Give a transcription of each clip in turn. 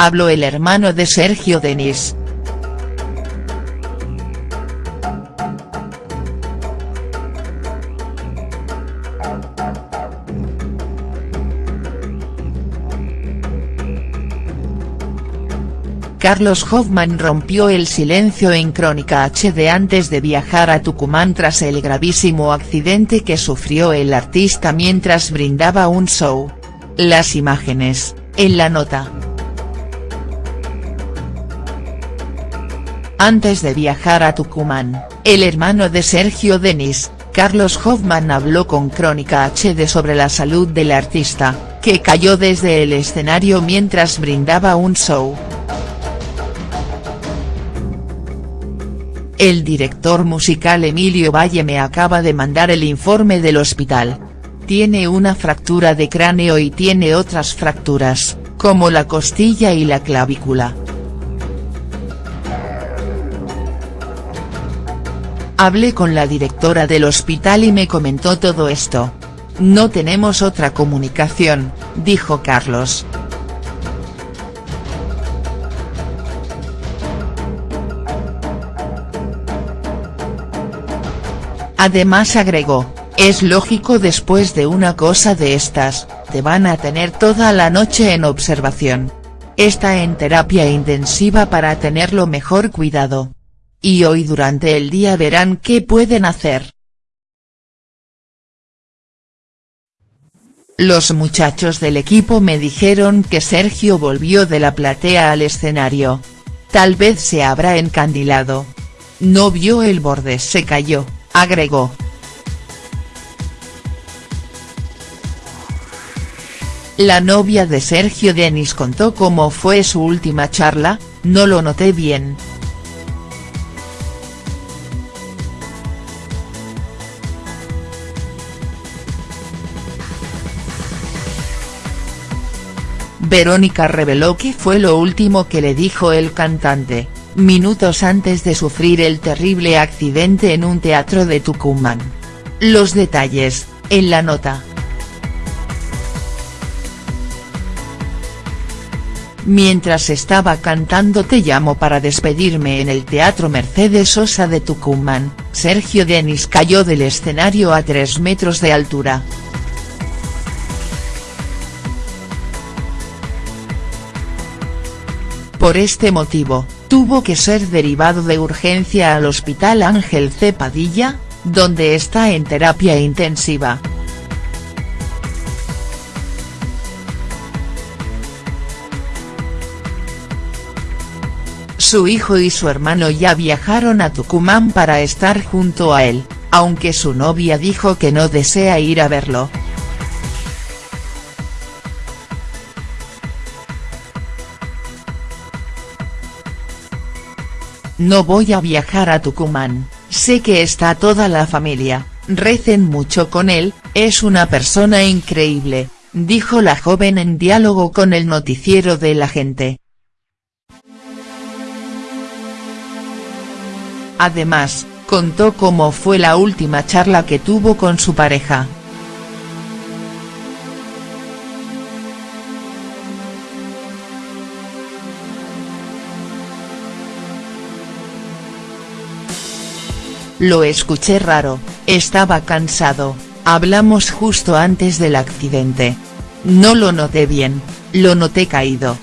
Habló el hermano de Sergio Denis. Carlos Hoffman rompió el silencio en Crónica HD antes de viajar a Tucumán tras el gravísimo accidente que sufrió el artista mientras brindaba un show. Las imágenes, en la nota. Antes de viajar a Tucumán, el hermano de Sergio Denis, Carlos Hoffman habló con Crónica HD sobre la salud del artista, que cayó desde el escenario mientras brindaba un show. El director musical Emilio Valle me acaba de mandar el informe del hospital. Tiene una fractura de cráneo y tiene otras fracturas, como la costilla y la clavícula. Hablé con la directora del hospital y me comentó todo esto. No tenemos otra comunicación, dijo Carlos. Además agregó, es lógico después de una cosa de estas, te van a tener toda la noche en observación. Está en terapia intensiva para tenerlo mejor cuidado. Y hoy durante el día verán qué pueden hacer. Los muchachos del equipo me dijeron que Sergio volvió de la platea al escenario. Tal vez se habrá encandilado. No vio el borde se cayó agregó. La novia de Sergio Denis contó cómo fue su última charla, no lo noté bien. Verónica reveló que fue lo último que le dijo el cantante minutos antes de sufrir el terrible accidente en un teatro de Tucumán. Los detalles, en la nota. Mientras estaba cantando Te llamo para despedirme en el Teatro Mercedes Sosa de Tucumán, Sergio Denis cayó del escenario a 3 metros de altura. Por este motivo, tuvo que ser derivado de urgencia al Hospital Ángel C. Donde está en terapia intensiva. Su hijo y su hermano ya viajaron a Tucumán para estar junto a él, aunque su novia dijo que no desea ir a verlo. No voy a viajar a Tucumán, sé que está toda la familia, recen mucho con él, es una persona increíble, dijo la joven en diálogo con el noticiero de la gente. Además, contó cómo fue la última charla que tuvo con su pareja. Lo escuché raro, estaba cansado, hablamos justo antes del accidente. No lo noté bien, lo noté caído.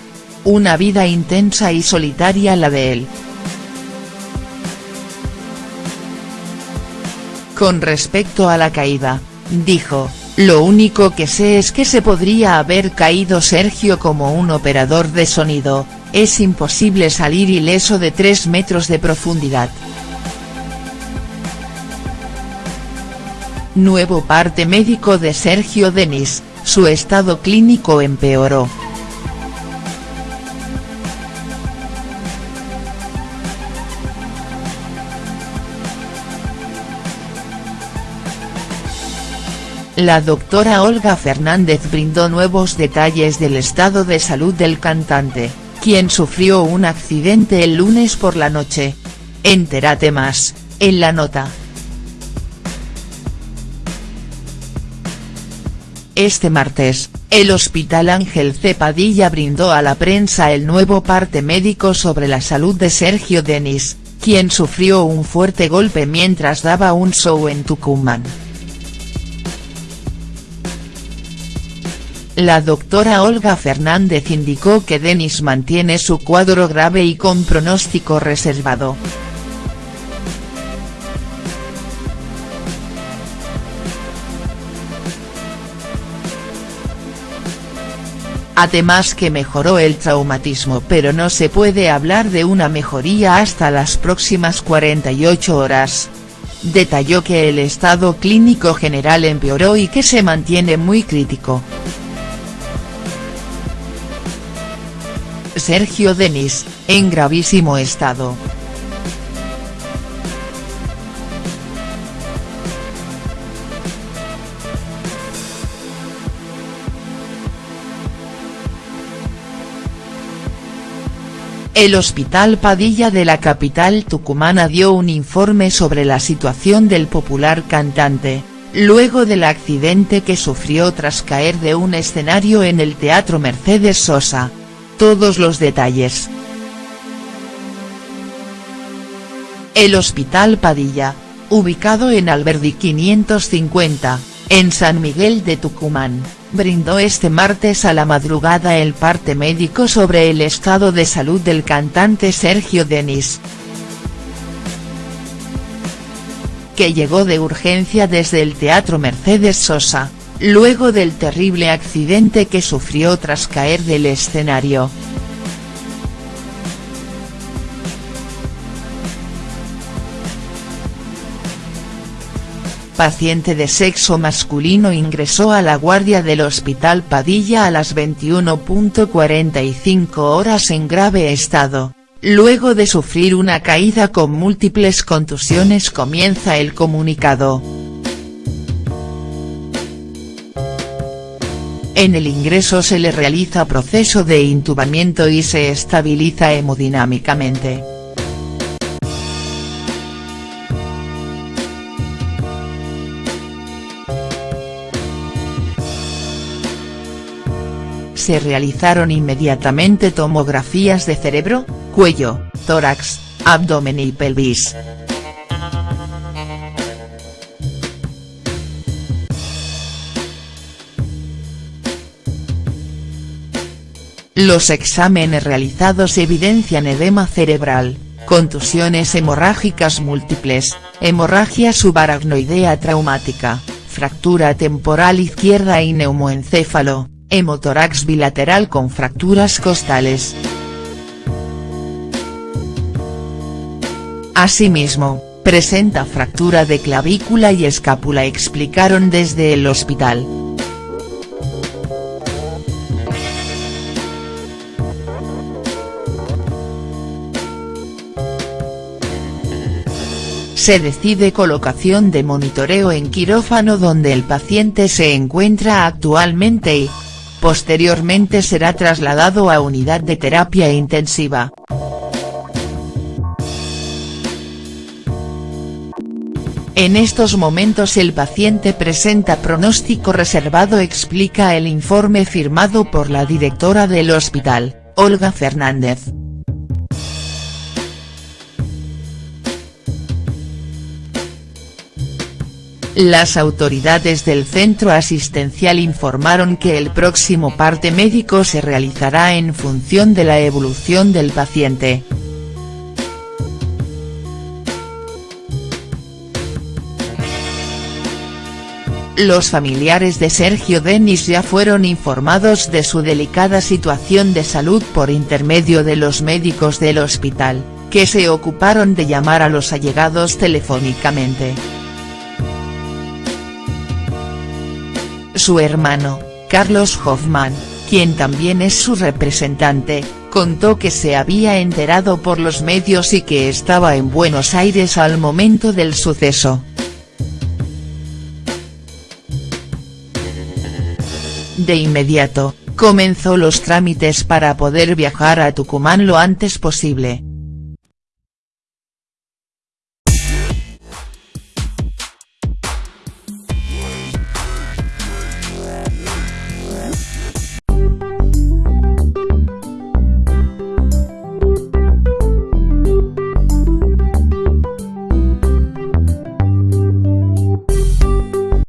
Una vida intensa y solitaria la de él. Con respecto a la caída, dijo, lo único que sé es que se podría haber caído Sergio como un operador de sonido, es imposible salir ileso de 3 metros de profundidad. Nuevo parte médico de Sergio Denis, su estado clínico empeoró. La doctora Olga Fernández brindó nuevos detalles del estado de salud del cantante, quien sufrió un accidente el lunes por la noche. Entérate más, en la nota. Este martes, El Hospital Ángel C. Padilla brindó a la prensa el nuevo parte médico sobre la salud de Sergio Denis, quien sufrió un fuerte golpe mientras daba un show en Tucumán. La doctora Olga Fernández indicó que Denis mantiene su cuadro grave y con pronóstico reservado. Además que mejoró el traumatismo pero no se puede hablar de una mejoría hasta las próximas 48 horas. Detalló que el estado clínico general empeoró y que se mantiene muy crítico. Sergio Denis, en gravísimo estado. El Hospital Padilla de la capital tucumana dio un informe sobre la situación del popular cantante, luego del accidente que sufrió tras caer de un escenario en el Teatro Mercedes Sosa. Todos los detalles. El Hospital Padilla, ubicado en Alberdi 550, en San Miguel de Tucumán, brindó este martes a la madrugada el parte médico sobre el estado de salud del cantante Sergio Denis. Que llegó de urgencia desde el Teatro Mercedes Sosa, luego del terrible accidente que sufrió tras caer del escenario. Paciente de sexo masculino ingresó a la guardia del Hospital Padilla a las 21.45 horas en grave estado. Luego de sufrir una caída con múltiples contusiones comienza el comunicado. En el ingreso se le realiza proceso de intubamiento y se estabiliza hemodinámicamente. Se realizaron inmediatamente tomografías de cerebro, cuello, tórax, abdomen y pelvis. Los exámenes realizados evidencian edema cerebral, contusiones hemorrágicas múltiples, hemorragia subaracnoidea traumática, fractura temporal izquierda y neumoencéfalo, hemotórax bilateral con fracturas costales. Asimismo, presenta fractura de clavícula y escápula explicaron desde el hospital. Se decide colocación de monitoreo en quirófano donde el paciente se encuentra actualmente y, Posteriormente será trasladado a unidad de terapia intensiva. En estos momentos el paciente presenta pronóstico reservado explica el informe firmado por la directora del hospital, Olga Fernández. Las autoridades del centro asistencial informaron que el próximo parte médico se realizará en función de la evolución del paciente. Los familiares de Sergio Denis ya fueron informados de su delicada situación de salud por intermedio de los médicos del hospital, que se ocuparon de llamar a los allegados telefónicamente. Su hermano, Carlos Hoffman, quien también es su representante, contó que se había enterado por los medios y que estaba en Buenos Aires al momento del suceso. De inmediato, comenzó los trámites para poder viajar a Tucumán lo antes posible.